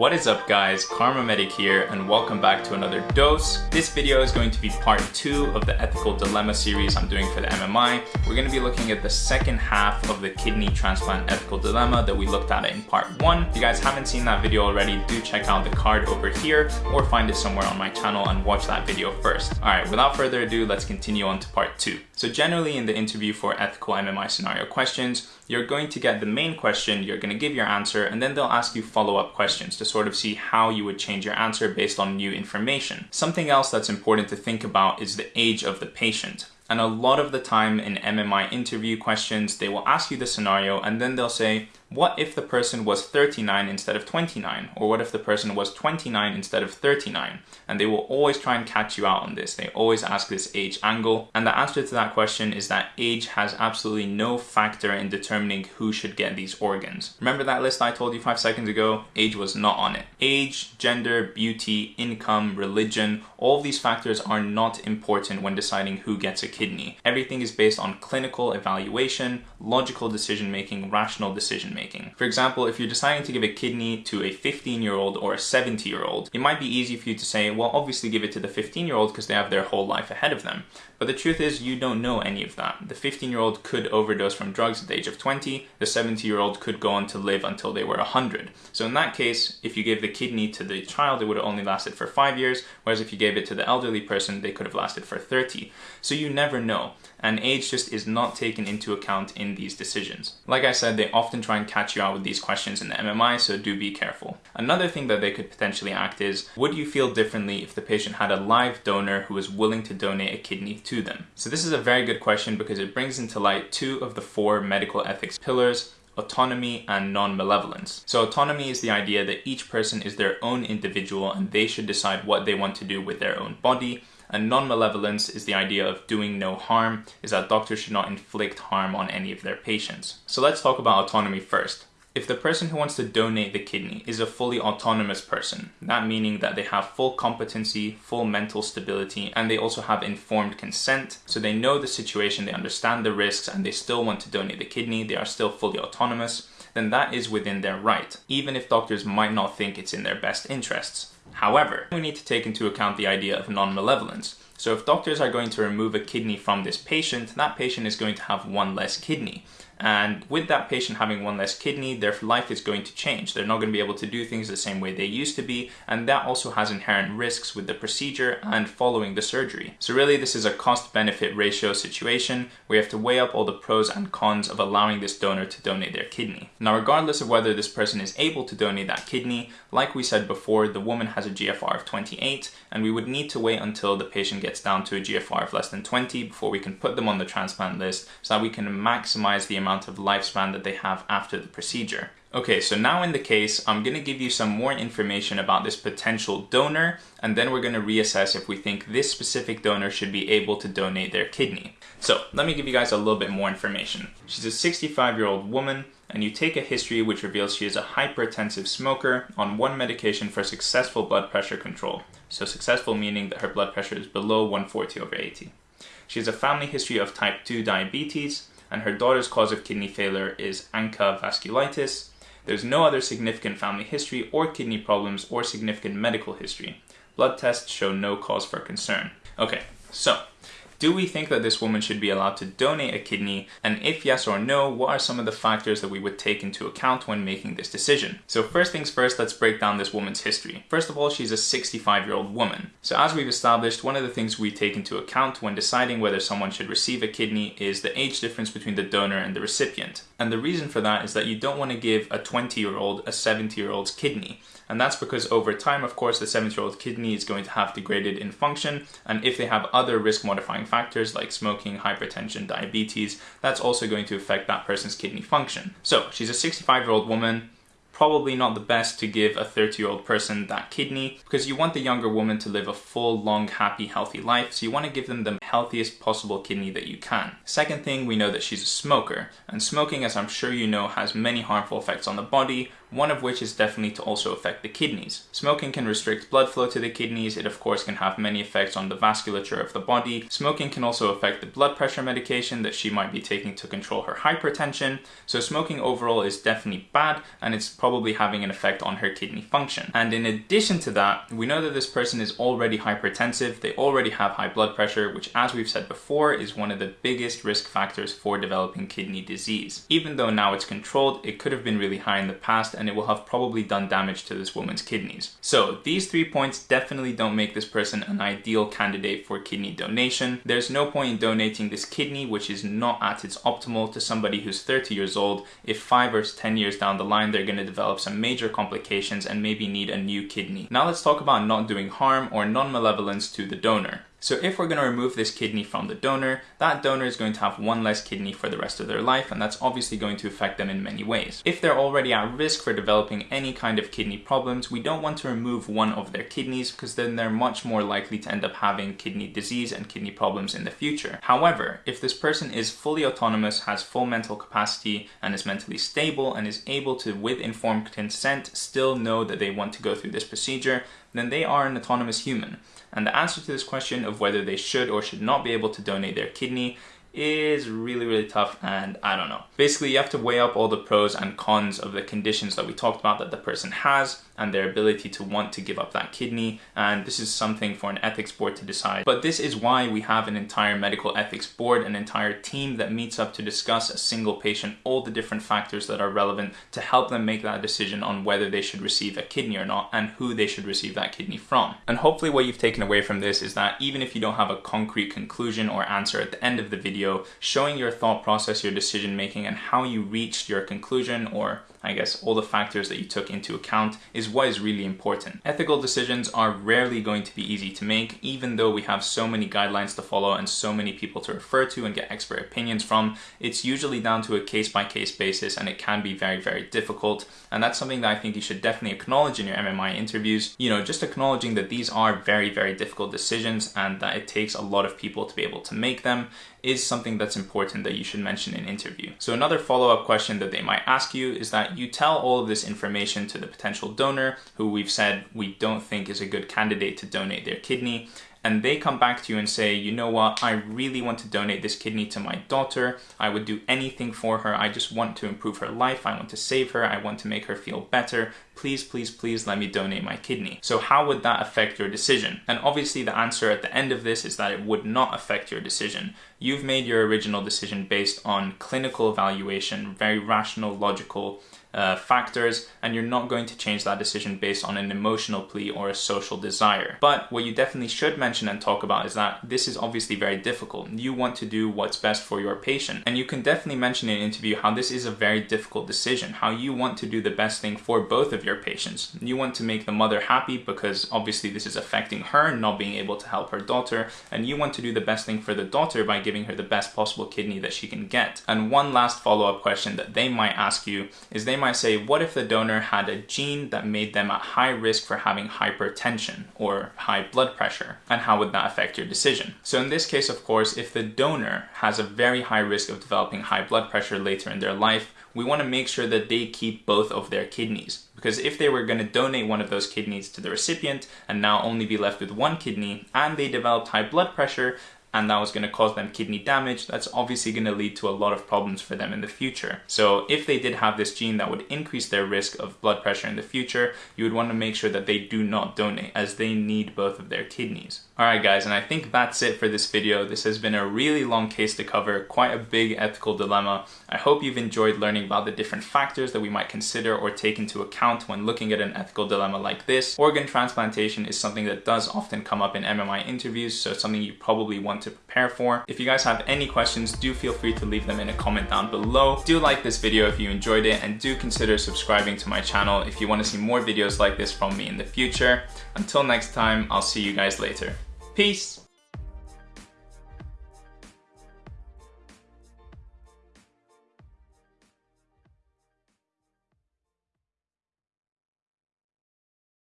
What is up guys, KharmaMedic here and welcome back to another dose. This video is going to be part two of the ethical dilemma series I'm doing for the MMI. We're going to be looking at the second half of the kidney transplant ethical dilemma that we looked at in part one. If you guys haven't seen that video already, do check out the card over here or find it somewhere on my channel and watch that video first. Alright, without further ado, let's continue on to part two. So generally in the interview for ethical MMI scenario questions, you're going to get the main question, you're going to give your answer, and then they'll ask you follow-up questions to sort of see how you would change your answer based on new information. Something else that's important to think about is the age of the patient. And a lot of the time in MMI interview questions, they will ask you the scenario and then they'll say, what if the person was 39 instead of 29? Or what if the person was 29 instead of 39? And they will always try and catch you out on this. They always ask this age angle. And the answer to that question is that age has absolutely no factor in determining who should get these organs. Remember that list I told you five seconds ago? Age was not on it. Age, gender, beauty, income, religion, all these factors are not important when deciding who gets a kidney. Everything is based on clinical evaluation, logical decision making, rational decision making making. For example, if you're deciding to give a kidney to a 15 year old or a 70 year old, it might be easy for you to say, well, obviously give it to the 15 year old because they have their whole life ahead of them. But the truth is, you don't know any of that. The 15 year old could overdose from drugs at the age of 20, the 70 year old could go on to live until they were 100. So in that case, if you gave the kidney to the child, it would have only lasted for 5 years, whereas if you gave it to the elderly person, they could have lasted for 30. So you never know, and age just is not taken into account in these decisions. Like I said, they often try and catch you out with these questions in the MMI, so do be careful. Another thing that they could potentially act is, would you feel differently if the patient had a live donor who was willing to donate a kidney to them? So this is a very good question because it brings into light two of the four medical ethics pillars autonomy and non-malevolence. So autonomy is the idea that each person is their own individual and they should decide what they want to do with their own body and non-malevolence is the idea of doing no harm, is that doctors should not inflict harm on any of their patients. So let's talk about autonomy first. If the person who wants to donate the kidney is a fully autonomous person, that meaning that they have full competency, full mental stability, and they also have informed consent, so they know the situation, they understand the risks, and they still want to donate the kidney, they are still fully autonomous, then that is within their right, even if doctors might not think it's in their best interests. However, we need to take into account the idea of non-malevolence. So if doctors are going to remove a kidney from this patient, that patient is going to have one less kidney. And with that patient having one less kidney, their life is going to change. They're not going to be able to do things the same way they used to be, and that also has inherent risks with the procedure and following the surgery. So really this is a cost-benefit ratio situation you have to weigh up all the pros and cons of allowing this donor to donate their kidney. Now regardless of whether this person is able to donate that kidney, like we said before, the woman has a GFR of 28, and we would need to wait until the patient gets down to a GFR of less than 20 before we can put them on the transplant list so that we can maximize the amount amount of lifespan that they have after the procedure. Okay, so now in the case, I'm going to give you some more information about this potential donor, and then we're going to reassess if we think this specific donor should be able to donate their kidney. So let me give you guys a little bit more information. She's a 65 year old woman, and you take a history which reveals she is a hypertensive smoker on one medication for successful blood pressure control. So successful meaning that her blood pressure is below 140 over 80. She has a family history of type 2 diabetes, and her daughter's cause of kidney failure is ANCA vasculitis. There's no other significant family history or kidney problems or significant medical history. Blood tests show no cause for concern. Okay, so do we think that this woman should be allowed to donate a kidney? And if yes or no, what are some of the factors that we would take into account when making this decision? So first things first, let's break down this woman's history. First of all, she's a 65 year old woman. So as we've established, one of the things we take into account when deciding whether someone should receive a kidney is the age difference between the donor and the recipient. And the reason for that is that you don't want to give a 20 year old a 70 year old's kidney. And that's because over time, of course, the 70 year old kidney is going to have degraded in function. And if they have other risk modifying factors like smoking, hypertension, diabetes, that's also going to affect that person's kidney function. So she's a 65 year old woman probably not the best to give a 30 year old person that kidney because you want the younger woman to live a full, long, happy, healthy life. So you want to give them the healthiest possible kidney that you can. Second thing, we know that she's a smoker. And smoking, as I'm sure you know, has many harmful effects on the body, one of which is definitely to also affect the kidneys. Smoking can restrict blood flow to the kidneys, it of course can have many effects on the vasculature of the body. Smoking can also affect the blood pressure medication that she might be taking to control her hypertension, so smoking overall is definitely bad and it's probably having an effect on her kidney function. And in addition to that, we know that this person is already hypertensive, they already have high blood pressure, which as we've said before is one of the biggest risk factors for developing kidney disease. Even though now it's controlled, it could have been really high in the past and it will have probably done damage to this woman's kidneys. So these three points definitely don't make this person an ideal candidate for kidney donation. There's no point in donating this kidney which is not at its optimal to somebody who's 30 years old if 5 or 10 years down the line they're going to develop some major complications and maybe need a new kidney. Now let's talk about not doing harm or non-malevolence to the donor. So if we're going to remove this kidney from the donor, that donor is going to have one less kidney for the rest of their life and that's obviously going to affect them in many ways. If they're already at risk for developing any kind of kidney problems, we don't want to remove one of their kidneys because then they're much more likely to end up having kidney disease and kidney problems in the future. However, if this person is fully autonomous, has full mental capacity and is mentally stable and is able to, with informed consent, still know that they want to go through this procedure, then they are an autonomous human. And the answer to this question of whether they should or should not be able to donate their kidney is really, really tough and I don't know. Basically, you have to weigh up all the pros and cons of the conditions that we talked about that the person has and their ability to want to give up that kidney. And this is something for an ethics board to decide. But this is why we have an entire medical ethics board, an entire team that meets up to discuss a single patient, all the different factors that are relevant to help them make that decision on whether they should receive a kidney or not and who they should receive that kidney from. And hopefully what you've taken away from this is that even if you don't have a concrete conclusion or answer at the end of the video, showing your thought process, your decision making and how you reached your conclusion or I guess all the factors that you took into account is what is really important. Ethical decisions are rarely going to be easy to make, even though we have so many guidelines to follow and so many people to refer to and get expert opinions from. It's usually down to a case by case basis and it can be very, very difficult. And that's something that I think you should definitely acknowledge in your MMI interviews. You know, just acknowledging that these are very, very difficult decisions and that it takes a lot of people to be able to make them is something that's important that you should mention in interview. So another follow-up question that they might ask you is that you tell all of this information to the potential donor who we've said we don't think is a good candidate to donate their kidney and they come back to you and say, you know what, I really want to donate this kidney to my daughter. I would do anything for her. I just want to improve her life. I want to save her. I want to make her feel better. Please, please, please let me donate my kidney. So how would that affect your decision? And obviously the answer at the end of this is that it would not affect your decision. You've made your original decision based on clinical evaluation, very rational, logical, uh, factors and you're not going to change that decision based on an emotional plea or a social desire. But what you definitely should mention and talk about is that this is obviously very difficult. You want to do what's best for your patient and you can definitely mention in an interview how this is a very difficult decision, how you want to do the best thing for both of your patients. You want to make the mother happy because obviously this is affecting her not being able to help her daughter and you want to do the best thing for the daughter by giving her the best possible kidney that she can get. And one last follow-up question that they might ask you is they might say, what if the donor had a gene that made them at high risk for having hypertension or high blood pressure? And how would that affect your decision? So in this case, of course, if the donor has a very high risk of developing high blood pressure later in their life, we want to make sure that they keep both of their kidneys. Because if they were going to donate one of those kidneys to the recipient and now only be left with one kidney and they developed high blood pressure, and that was going to cause them kidney damage, that's obviously going to lead to a lot of problems for them in the future. So if they did have this gene that would increase their risk of blood pressure in the future, you would want to make sure that they do not donate as they need both of their kidneys. Alright guys, and I think that's it for this video. This has been a really long case to cover, quite a big ethical dilemma. I hope you've enjoyed learning about the different factors that we might consider or take into account when looking at an ethical dilemma like this. Organ transplantation is something that does often come up in MMI interviews, so something you probably to prepare for. If you guys have any questions, do feel free to leave them in a comment down below. Do like this video if you enjoyed it and do consider subscribing to my channel if you want to see more videos like this from me in the future. Until next time, I'll see you guys later. Peace!